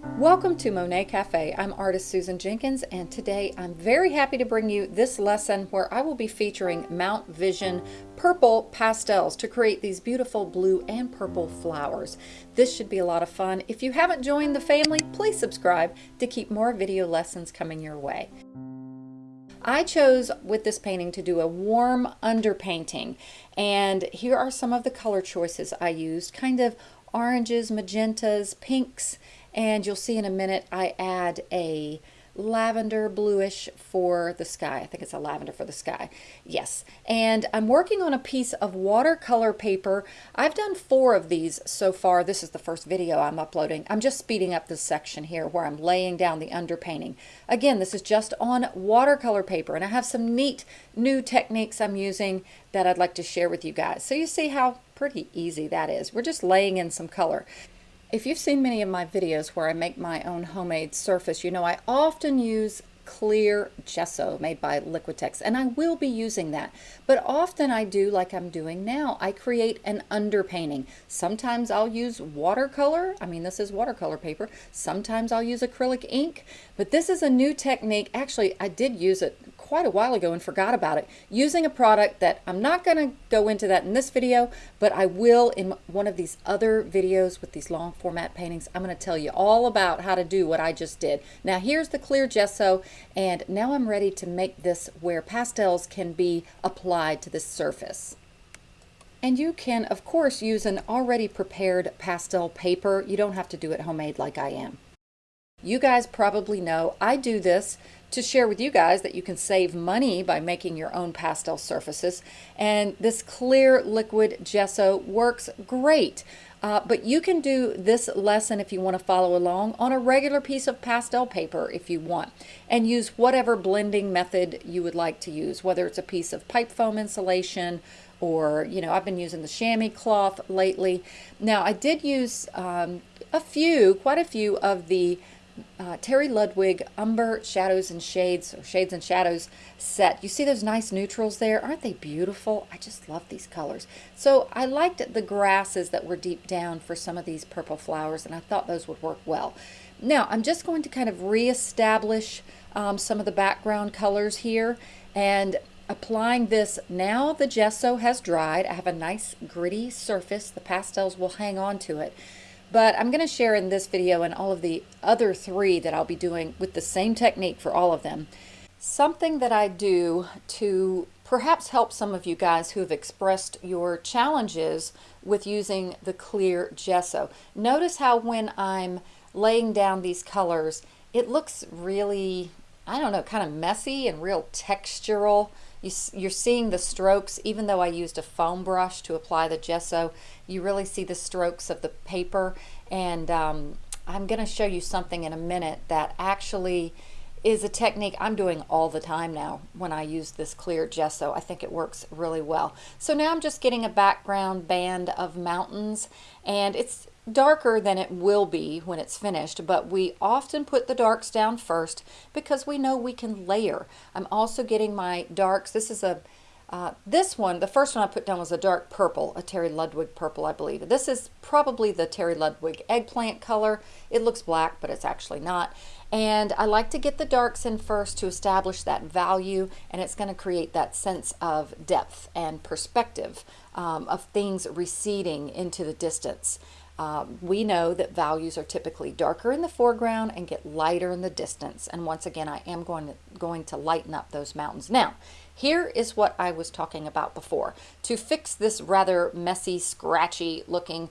Welcome to Monet Cafe. I'm artist Susan Jenkins and today I'm very happy to bring you this lesson where I will be featuring Mount Vision purple pastels to create these beautiful blue and purple flowers. This should be a lot of fun. If you haven't joined the family, please subscribe to keep more video lessons coming your way. I chose with this painting to do a warm underpainting and here are some of the color choices I used kind of oranges magentas pinks and you'll see in a minute I add a lavender bluish for the sky. I think it's a lavender for the sky. Yes. And I'm working on a piece of watercolor paper. I've done four of these so far. This is the first video I'm uploading. I'm just speeding up this section here where I'm laying down the underpainting. Again, this is just on watercolor paper and I have some neat new techniques I'm using that I'd like to share with you guys. So you see how pretty easy that is. We're just laying in some color. If you've seen many of my videos where I make my own homemade surface, you know I often use clear gesso made by Liquitex and I will be using that. But often I do like I'm doing now. I create an underpainting. Sometimes I'll use watercolor. I mean this is watercolor paper. Sometimes I'll use acrylic ink. But this is a new technique. Actually I did use it quite a while ago and forgot about it. Using a product that I'm not going to go into that in this video but I will in one of these other videos with these long format paintings. I'm going to tell you all about how to do what I just did. Now here's the clear gesso and now I'm ready to make this where pastels can be applied to this surface. And you can of course use an already prepared pastel paper. You don't have to do it homemade like I am you guys probably know I do this to share with you guys that you can save money by making your own pastel surfaces. And this clear liquid gesso works great. Uh, but you can do this lesson if you want to follow along on a regular piece of pastel paper if you want and use whatever blending method you would like to use whether it's a piece of pipe foam insulation or you know I've been using the chamois cloth lately now I did use um, a few quite a few of the uh, Terry Ludwig Umber Shadows and Shades, or Shades and Shadows set. You see those nice neutrals there? Aren't they beautiful? I just love these colors. So I liked the grasses that were deep down for some of these purple flowers, and I thought those would work well. Now, I'm just going to kind of reestablish um, some of the background colors here, and applying this now the gesso has dried. I have a nice gritty surface. The pastels will hang on to it. But I'm going to share in this video and all of the other three that I'll be doing with the same technique for all of them. Something that I do to perhaps help some of you guys who have expressed your challenges with using the clear gesso. Notice how when I'm laying down these colors, it looks really, I don't know, kind of messy and real textural. You, you're seeing the strokes, even though I used a foam brush to apply the gesso, you really see the strokes of the paper. And um, I'm going to show you something in a minute that actually is a technique I'm doing all the time now when I use this clear gesso. I think it works really well. So now I'm just getting a background band of mountains and it's darker than it will be when it's finished, but we often put the darks down first because we know we can layer. I'm also getting my darks. This is a uh, this one, the first one I put down was a dark purple, a Terry Ludwig purple, I believe. This is probably the Terry Ludwig eggplant color. It looks black, but it's actually not. And I like to get the darks in first to establish that value, and it's going to create that sense of depth and perspective um, of things receding into the distance. Um, we know that values are typically darker in the foreground and get lighter in the distance. And once again, I am going to, going to lighten up those mountains. Now, here is what I was talking about before. To fix this rather messy, scratchy looking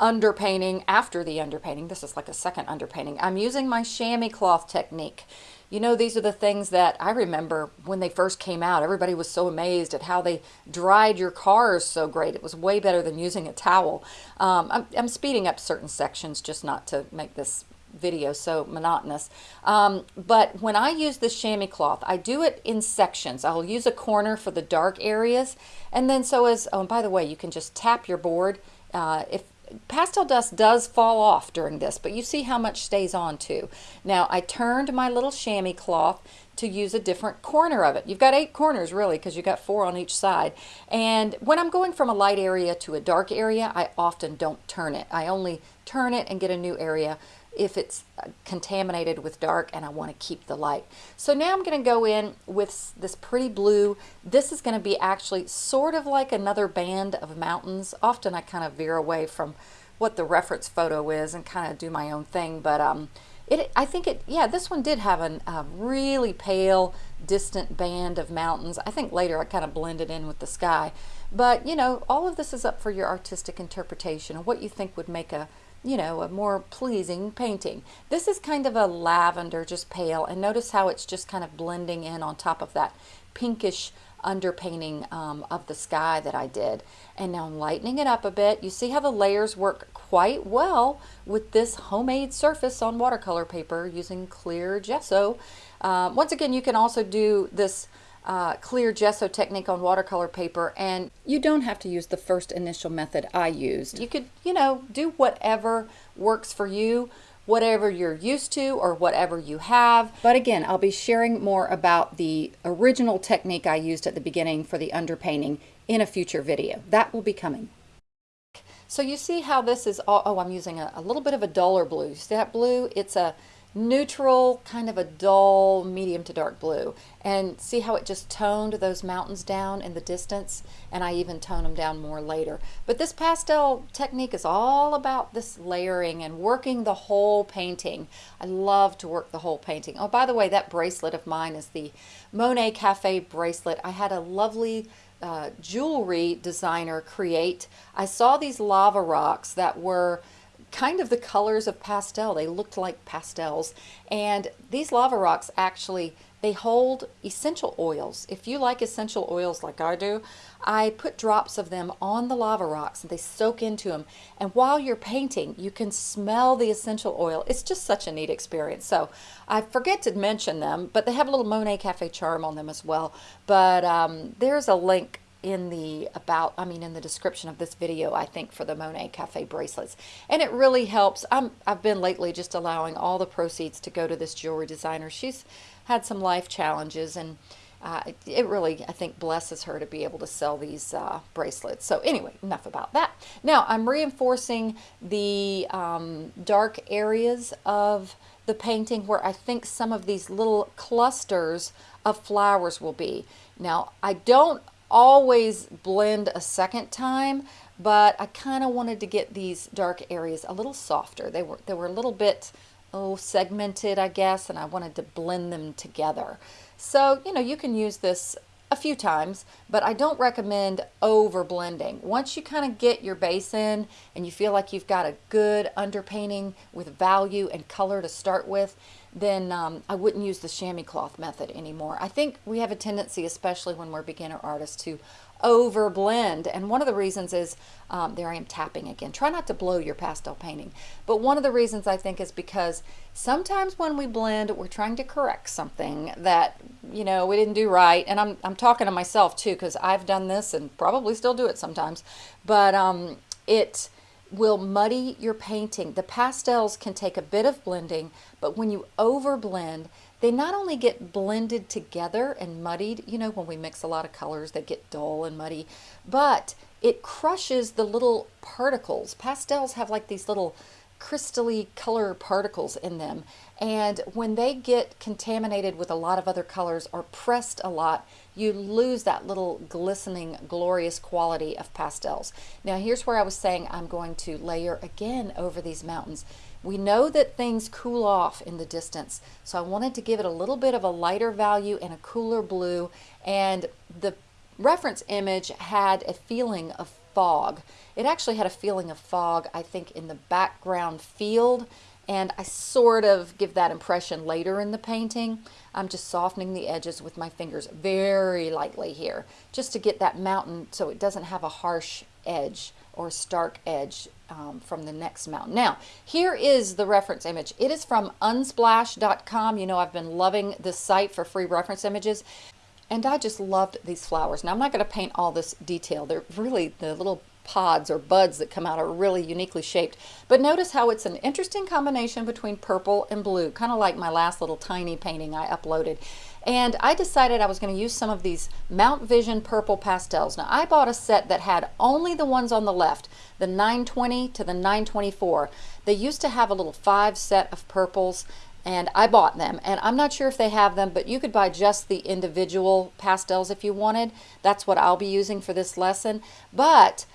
underpainting after the underpainting, this is like a second underpainting, I'm using my chamois cloth technique. You know, these are the things that I remember when they first came out. Everybody was so amazed at how they dried your cars so great. It was way better than using a towel. Um, I'm, I'm speeding up certain sections just not to make this video so monotonous. Um, but when I use the chamois cloth, I do it in sections. I'll use a corner for the dark areas. And then so as, oh, by the way, you can just tap your board. Uh, if pastel dust does fall off during this, but you see how much stays on too. Now I turned my little chamois cloth to use a different corner of it. You've got eight corners really because you've got four on each side. And when I'm going from a light area to a dark area, I often don't turn it. I only turn it and get a new area if it's uh, contaminated with dark and I want to keep the light. So now I'm going to go in with this pretty blue. This is going to be actually sort of like another band of mountains. Often I kind of veer away from what the reference photo is and kind of do my own thing, but um, it, I think it, yeah, this one did have an, a really pale, distant band of mountains. I think later I kind of blended in with the sky. But, you know, all of this is up for your artistic interpretation and what you think would make a, you know, a more pleasing painting. This is kind of a lavender, just pale, and notice how it's just kind of blending in on top of that pinkish underpainting um, of the sky that I did. And now I'm lightening it up a bit. You see how the layers work quite well with this homemade surface on watercolor paper using clear gesso. Um, once again, you can also do this uh, clear gesso technique on watercolor paper and you don't have to use the first initial method I used. You could, you know, do whatever works for you whatever you're used to or whatever you have. But again, I'll be sharing more about the original technique I used at the beginning for the underpainting in a future video. That will be coming. So you see how this is all, oh, I'm using a, a little bit of a duller blue. See that blue? It's a neutral, kind of a dull, medium to dark blue. And see how it just toned those mountains down in the distance? And I even tone them down more later. But this pastel technique is all about this layering and working the whole painting. I love to work the whole painting. Oh, by the way, that bracelet of mine is the Monet Cafe bracelet. I had a lovely uh, jewelry designer create. I saw these lava rocks that were kind of the colors of pastel. They looked like pastels. And these lava rocks actually, they hold essential oils. If you like essential oils like I do, I put drops of them on the lava rocks and they soak into them. And while you're painting, you can smell the essential oil. It's just such a neat experience. So I forget to mention them, but they have a little Monet Cafe charm on them as well. But um, there's a link in the about I mean in the description of this video I think for the Monet Cafe bracelets. And it really helps. I'm I've been lately just allowing all the proceeds to go to this jewelry designer. She's had some life challenges and uh, it really I think blesses her to be able to sell these uh, bracelets. So anyway enough about that. Now I'm reinforcing the um, dark areas of the painting where I think some of these little clusters of flowers will be. Now I don't always blend a second time, but I kind of wanted to get these dark areas a little softer. They were, they were a little bit, oh, segmented, I guess, and I wanted to blend them together. So, you know, you can use this a few times, but I don't recommend over blending. Once you kind of get your base in and you feel like you've got a good underpainting with value and color to start with, then um, I wouldn't use the chamois cloth method anymore. I think we have a tendency, especially when we're beginner artists, to over blend. And one of the reasons is, um, there I am tapping again. Try not to blow your pastel painting. But one of the reasons I think is because sometimes when we blend, we're trying to correct something that, you know, we didn't do right. And I'm, I'm talking to myself too, because I've done this and probably still do it sometimes. But um, it will muddy your painting. The pastels can take a bit of blending, but when you over blend, they not only get blended together and muddied, you know, when we mix a lot of colors, they get dull and muddy, but it crushes the little particles. Pastels have like these little crystally color particles in them. And when they get contaminated with a lot of other colors or pressed a lot, you lose that little glistening, glorious quality of pastels. Now here's where I was saying I'm going to layer again over these mountains. We know that things cool off in the distance, so I wanted to give it a little bit of a lighter value and a cooler blue, and the reference image had a feeling of fog. It actually had a feeling of fog, I think, in the background field, and I sort of give that impression later in the painting. I'm just softening the edges with my fingers very lightly here, just to get that mountain so it doesn't have a harsh edge or stark edge um, from the next mountain. Now, here is the reference image. It is from unsplash.com. You know, I've been loving this site for free reference images. And I just loved these flowers. Now I'm not going to paint all this detail. They're really, the little pods or buds that come out are really uniquely shaped. But notice how it's an interesting combination between purple and blue, kind of like my last little tiny painting I uploaded. And I decided I was going to use some of these Mount Vision purple pastels. Now I bought a set that had only the ones on the left, the 920 to the 924. They used to have a little five set of purples and I bought them and I'm not sure if they have them but you could buy just the individual pastels if you wanted that's what I'll be using for this lesson but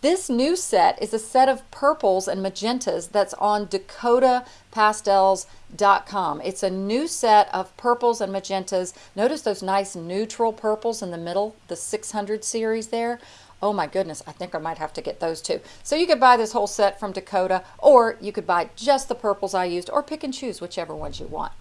this new set is a set of purples and magentas that's on dakotapastels.com. It's a new set of purples and magentas. Notice those nice neutral purples in the middle, the 600 series there. Oh my goodness, I think I might have to get those too. So you could buy this whole set from Dakota, or you could buy just the purples I used, or pick and choose whichever ones you want.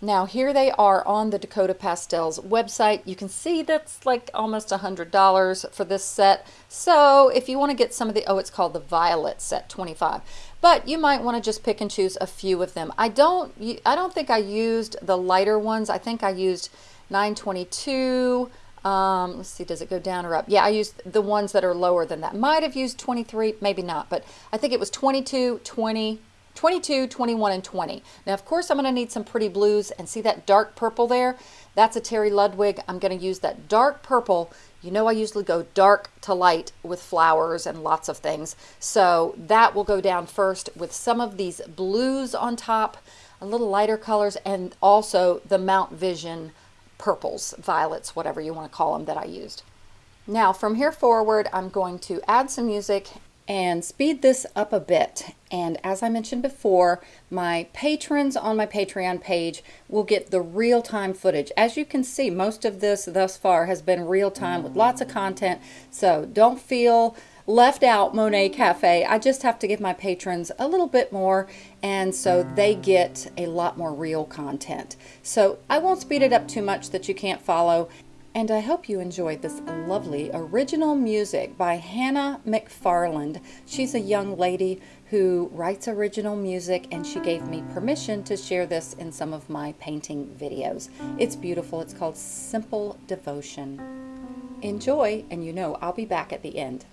Now here they are on the Dakota Pastels website. You can see that's like almost a $100 for this set. So if you want to get some of the, oh it's called the Violet set 25. But you might want to just pick and choose a few of them. I don't, I don't think I used the lighter ones. I think I used 922, um, let's see, does it go down or up? Yeah, I used the ones that are lower than that. Might have used 23, maybe not, but I think it was 22, 20, 22, 21, and 20. Now, of course, I'm going to need some pretty blues, and see that dark purple there? That's a Terry Ludwig. I'm going to use that dark purple. You know I usually go dark to light with flowers and lots of things. So that will go down first with some of these blues on top, a little lighter colors, and also the Mount Vision purples, violets, whatever you want to call them that I used. Now from here forward, I'm going to add some music and speed this up a bit. And as I mentioned before, my patrons on my Patreon page will get the real-time footage. As you can see, most of this thus far has been real-time with lots of content. So don't feel left out Monet Cafe. I just have to give my patrons a little bit more and so they get a lot more real content. So I won't speed it up too much that you can't follow. And I hope you enjoyed this lovely original music by Hannah McFarland. She's a young lady who writes original music and she gave me permission to share this in some of my painting videos. It's beautiful. It's called Simple Devotion. Enjoy, and you know I'll be back at the end.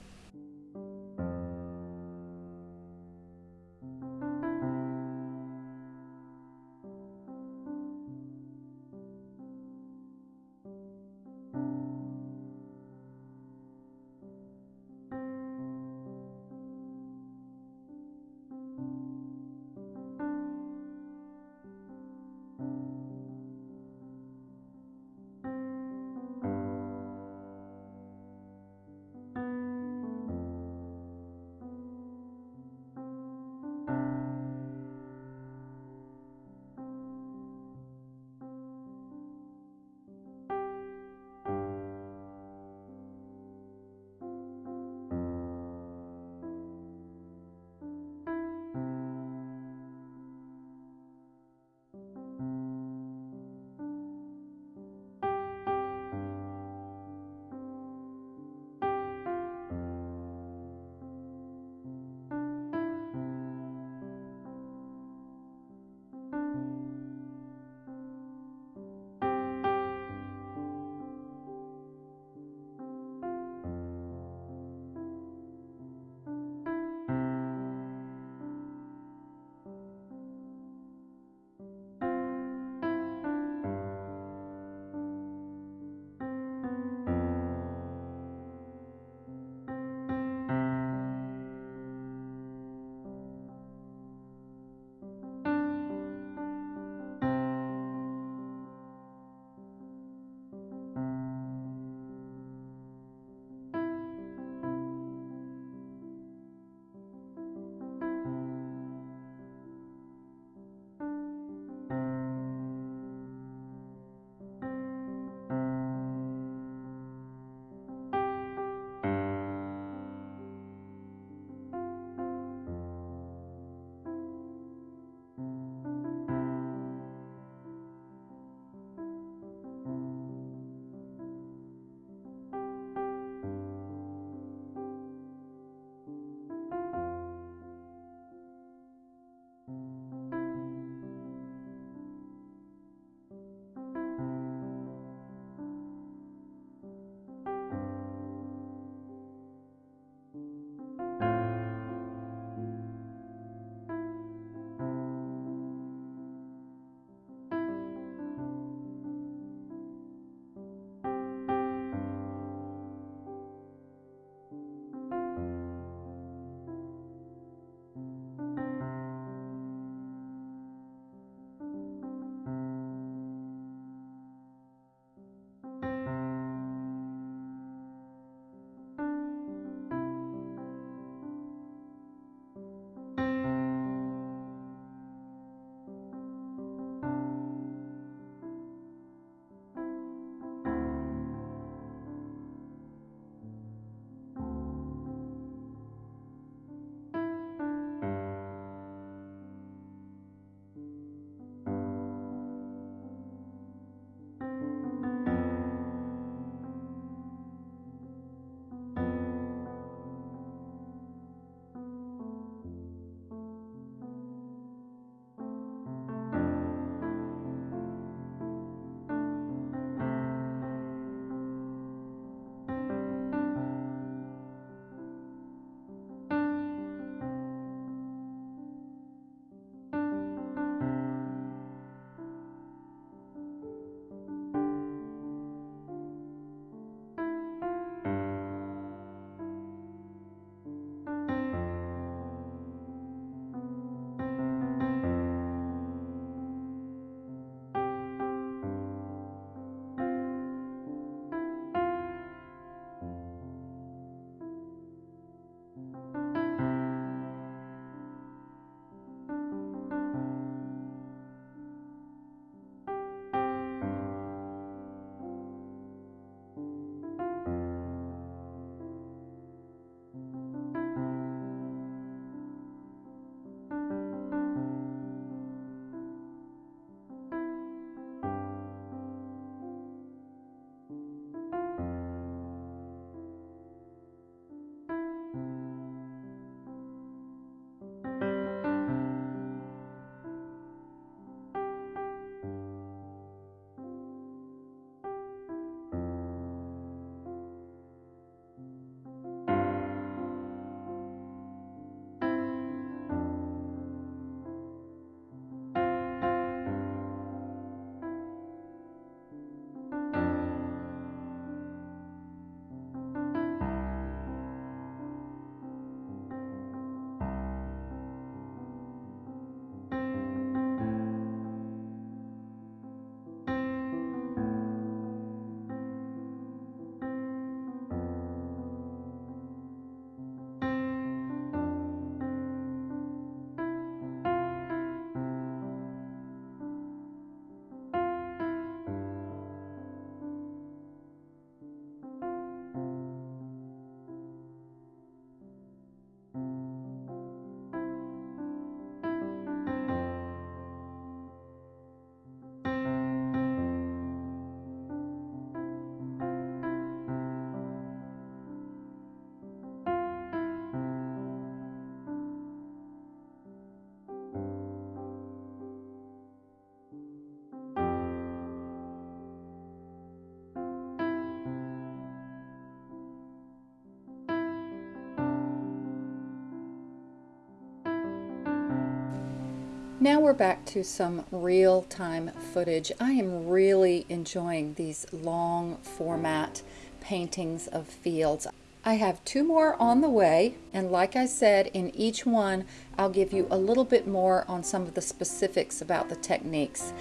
Now we're back to some real-time footage. I am really enjoying these long format paintings of fields. I have two more on the way and like I said in each one I'll give you a little bit more on some of the specifics about the techniques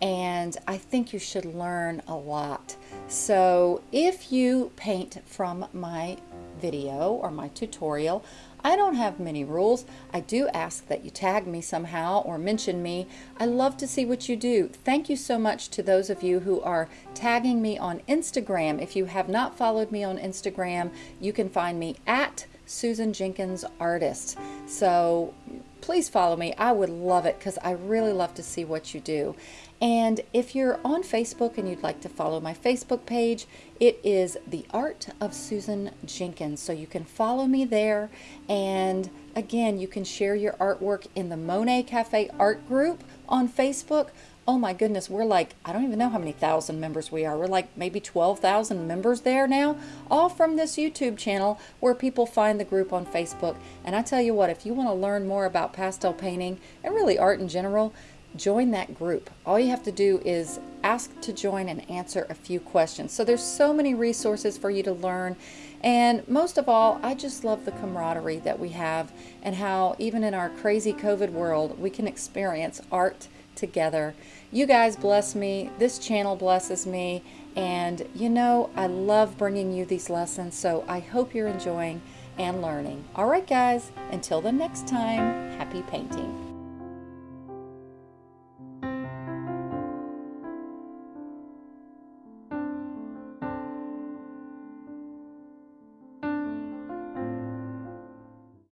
and I think you should learn a lot. So if you paint from my video or my tutorial, I don't have many rules. I do ask that you tag me somehow or mention me. I love to see what you do. Thank you so much to those of you who are tagging me on Instagram. If you have not followed me on Instagram, you can find me at Susan Jenkins Artist. So please follow me. I would love it because I really love to see what you do. And if you're on Facebook and you'd like to follow my Facebook page, it is The Art of Susan Jenkins. So you can follow me there. And again, you can share your artwork in the Monet Cafe Art Group on Facebook. Oh my goodness, we're like, I don't even know how many thousand members we are. We're like maybe 12,000 members there now, all from this YouTube channel where people find the group on Facebook. And I tell you what, if you want to learn more about pastel painting and really art in general, join that group. All you have to do is ask to join and answer a few questions. So there's so many resources for you to learn. And most of all, I just love the camaraderie that we have and how even in our crazy COVID world, we can experience art together. You guys bless me. This channel blesses me. And you know, I love bringing you these lessons. So I hope you're enjoying and learning. All right, guys, until the next time, happy painting.